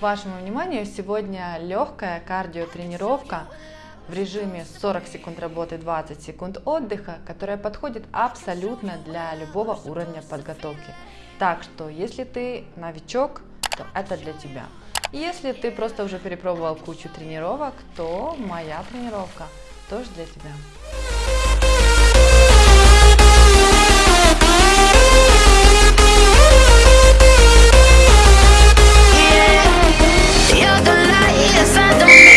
Вашему вниманию сегодня легкая кардиотренировка в режиме 40 секунд работы, 20 секунд отдыха, которая подходит абсолютно для любого уровня подготовки. Так что, если ты новичок, то это для тебя. Если ты просто уже перепробовал кучу тренировок, то моя тренировка тоже для тебя. don't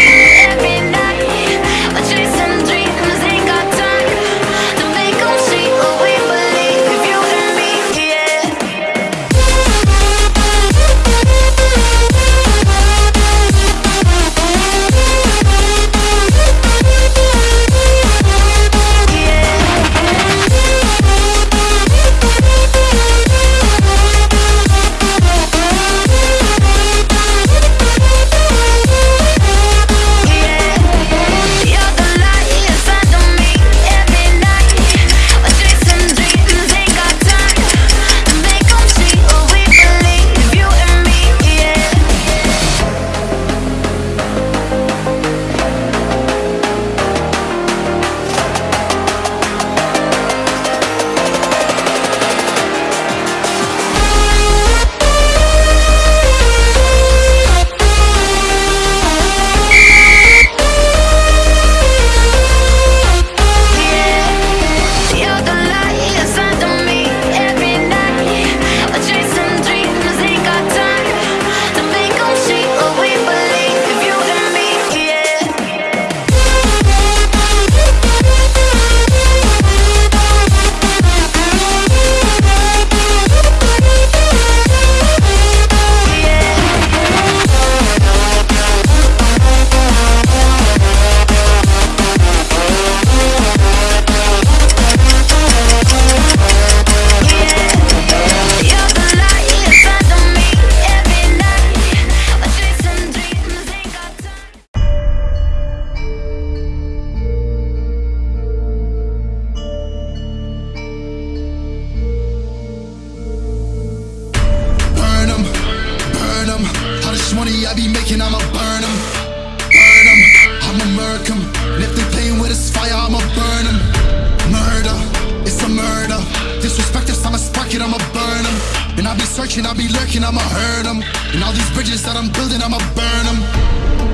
I'll be lurking, I'ma hurt them. And all these bridges that I'm building, I'ma burn them,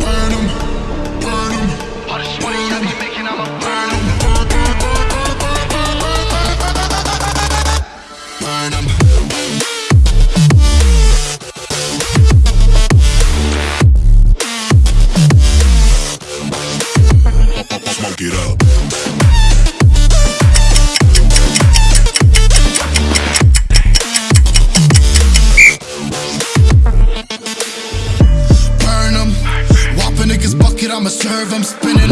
burn them. I'm spinning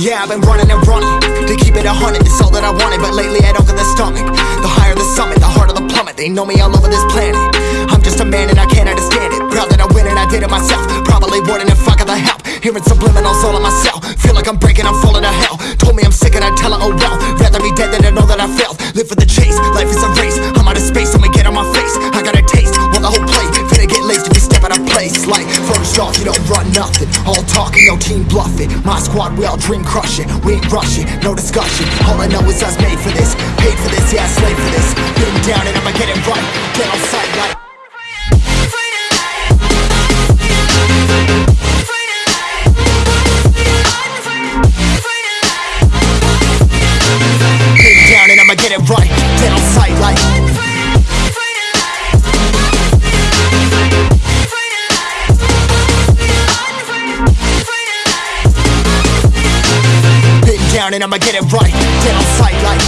Yeah, I've been running and running To keep it a hundred, it's all that I wanted But lately I don't get the stomach. The higher the summit, the harder the plummet. They know me all over this planet. I'm just a man and I can't understand it. Proud that I win and I did it myself. Probably wouldn't if I got the help. Hearing subliminals all in my cell Feel like I'm breaking, I'm falling to hell. Told me I'm sick and I tell her, oh well. Rather be dead than to know that I failed. Live for the chase, life is a race. I'm out of space, let me get on my face. I got a taste, want the whole plate Finna get laced if you step out of place. Like, first off, you don't run nothing. All talking, no team bluffing. My squad, we all dream crushing. We ain't rushing, no discussion. All I know is us made for this. Paid for this, yeah, slave for this. Been down and I'ma get it right. Get on sight like. Down and I'ma get it right. Down and I'ma get it right. Get on sight like.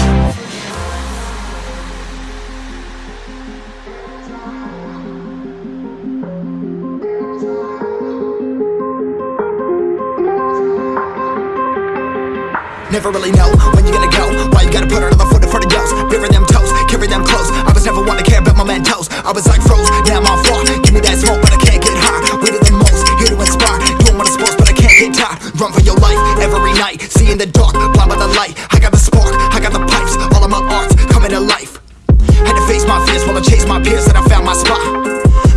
Never really know when you're gonna go. Why you gotta put another foot in front of yours? Bury them toes, carry them close. I was never one to care about my mentos. I was like froze, now I'm on fire. Every night. See in the dark, blind by the light. I got the spark, I got the pipes. All of my arts coming to life. Had to face my fears while I chased my peers, and I found my spot.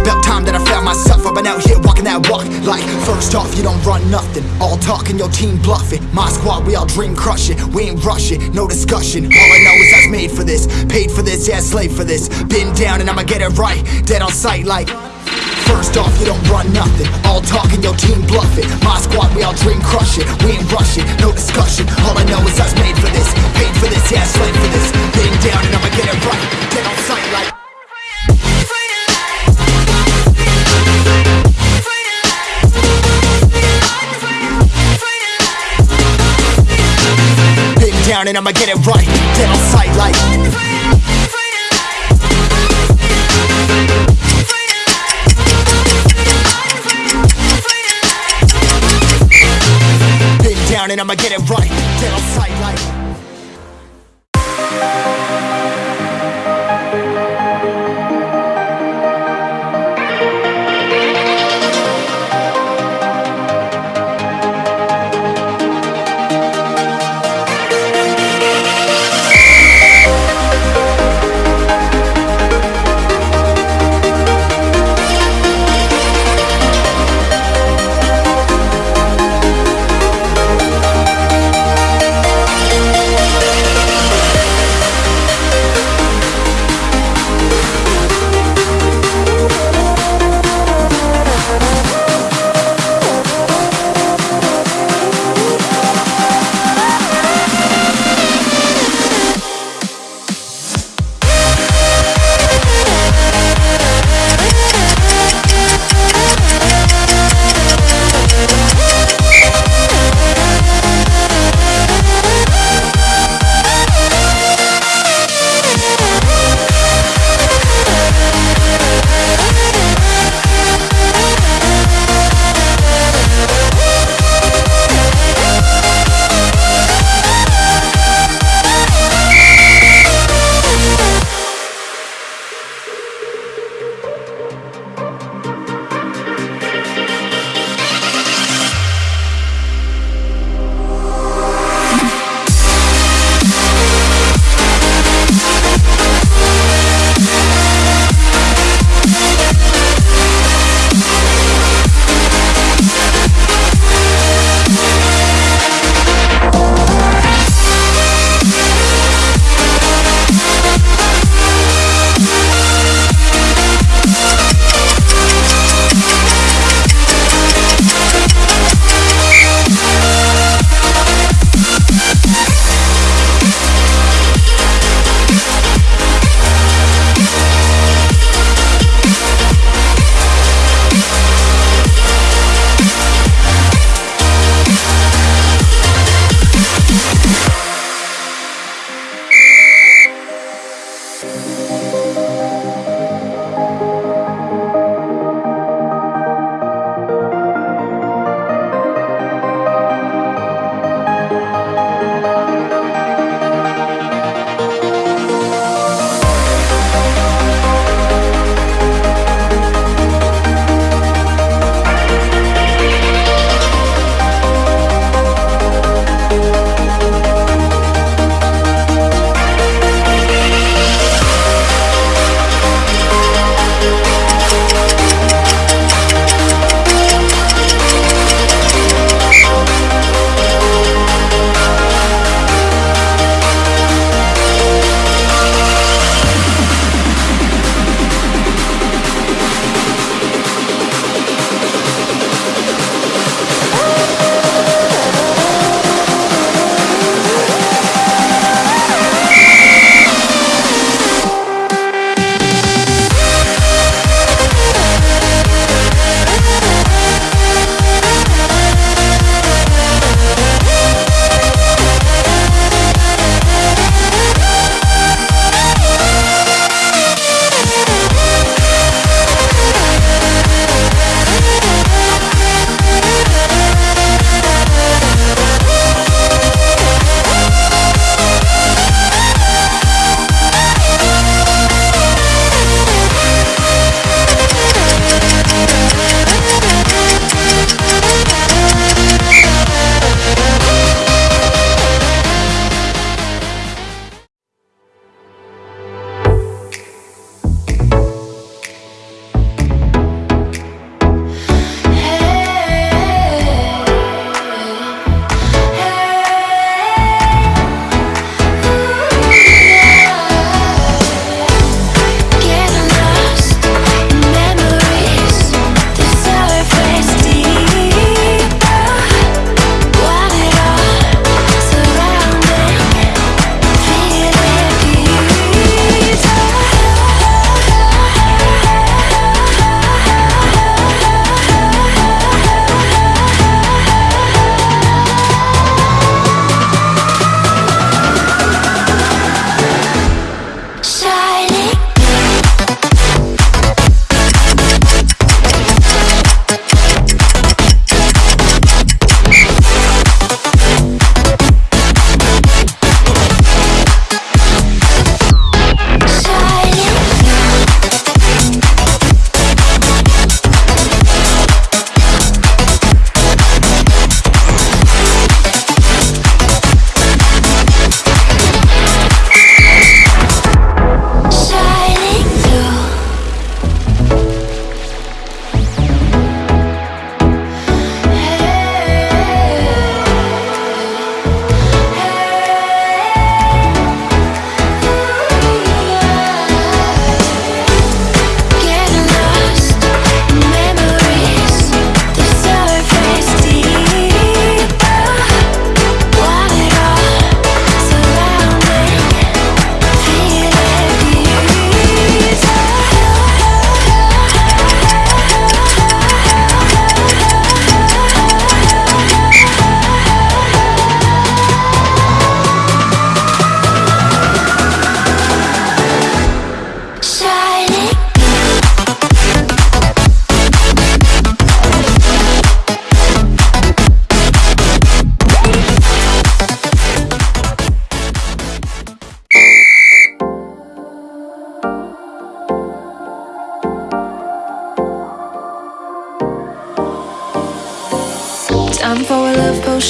About time that I found myself. I've been out here walking that walk. Like, first off, you don't run nothing. All talk talking, your team bluffing. My squad, we all dream crushing. We ain't rushing, no discussion. All I know is I was made for this. Paid for this, yeah, slave for this. Been down and I'ma get it right. Dead on sight, like. First off, you don't run nothing. All talking, your team bluffing. My squad, we all dream crushing. We ain't rushing, no discussion. All I know is I made for this. Paid for this, yeah, slave for this. Been down and I'ma get it right. Dead on sight, like. Down and I'ma get it right. Dead on sight, like. And I'ma get it right. Dead on sight,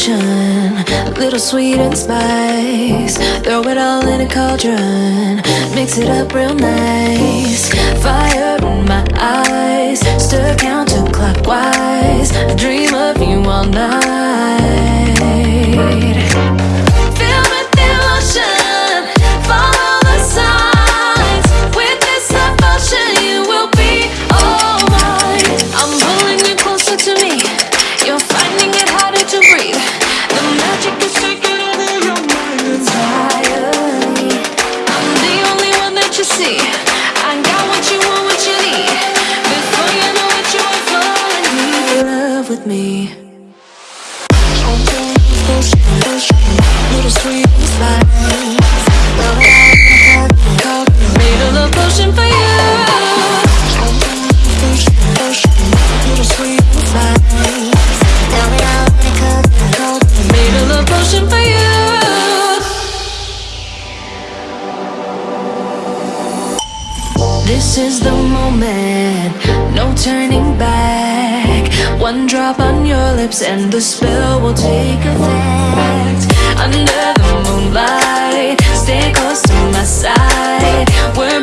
potion, a little sweet and spice. Throw it all in a cauldron, mix it up real nice. Fire in my eyes, stir counterclockwise. I dream of you all night. This is the moment, no turning back. One drop on your lips and the spell will take effect. Under the moonlight, stay close to my side. We're